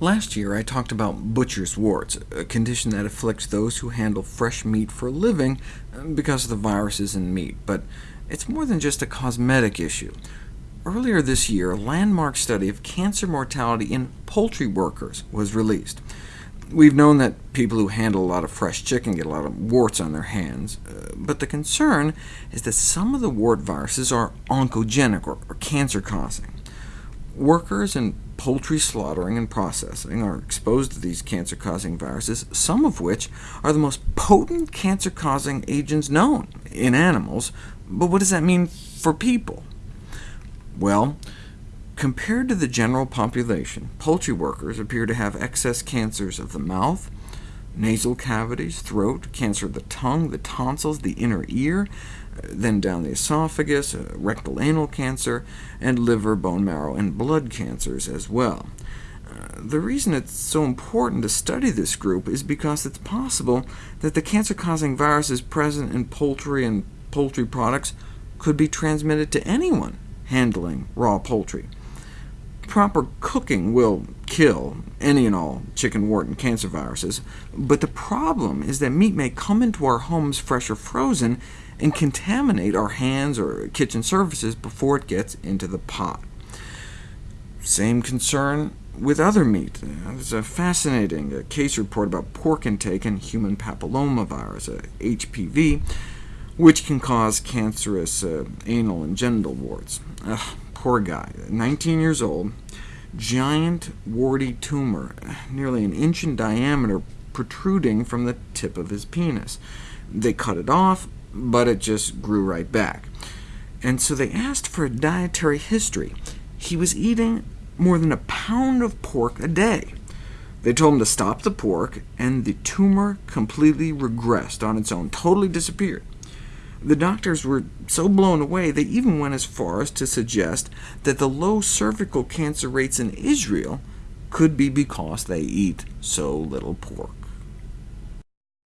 Last year I talked about butcher's warts, a condition that afflicts those who handle fresh meat for a living because of the viruses in meat, but it's more than just a cosmetic issue. Earlier this year, a landmark study of cancer mortality in poultry workers was released. We've known that people who handle a lot of fresh chicken get a lot of warts on their hands, uh, but the concern is that some of the wart viruses are oncogenic, or, cancer-causing. Workers in poultry slaughtering and processing are exposed to these cancer-causing viruses, some of which are the most potent cancer-causing agents known in animals. But what does that mean for people? Well, compared to the general population, poultry workers appear to have excess cancers of the mouth, nasal cavities, throat, cancer of the tongue, the tonsils, the inner ear, then down the esophagus, uh, rectal anal cancer, and liver, bone marrow, and blood cancers as well. Uh, the reason it's so important to study this group is because it's possible that the cancer-causing viruses present in poultry and poultry products could be transmitted to anyone handling raw poultry. Proper cooking will kill any and all chicken wart and cancer viruses, but the problem is that meat may come into our homes fresh or frozen, and contaminate our hands or kitchen surfaces before it gets into the pot. Same concern with other meat. There's a fascinating uh, case report about pork intake and human papillomavirus, uh, HPV, which can cause cancerous uh, anal and genital warts. Ugh, poor guy, 19 years old, giant warty tumor, nearly an inch in diameter, protruding from the tip of his penis. They cut it off, but it just grew right back. And so they asked for a dietary history. He was eating more than a pound of pork a day. They told him to stop the pork, and the tumor completely regressed on its own, totally disappeared. The doctors were so blown away, they even went as far as to suggest that the low cervical cancer rates in Israel could be because they eat so little pork.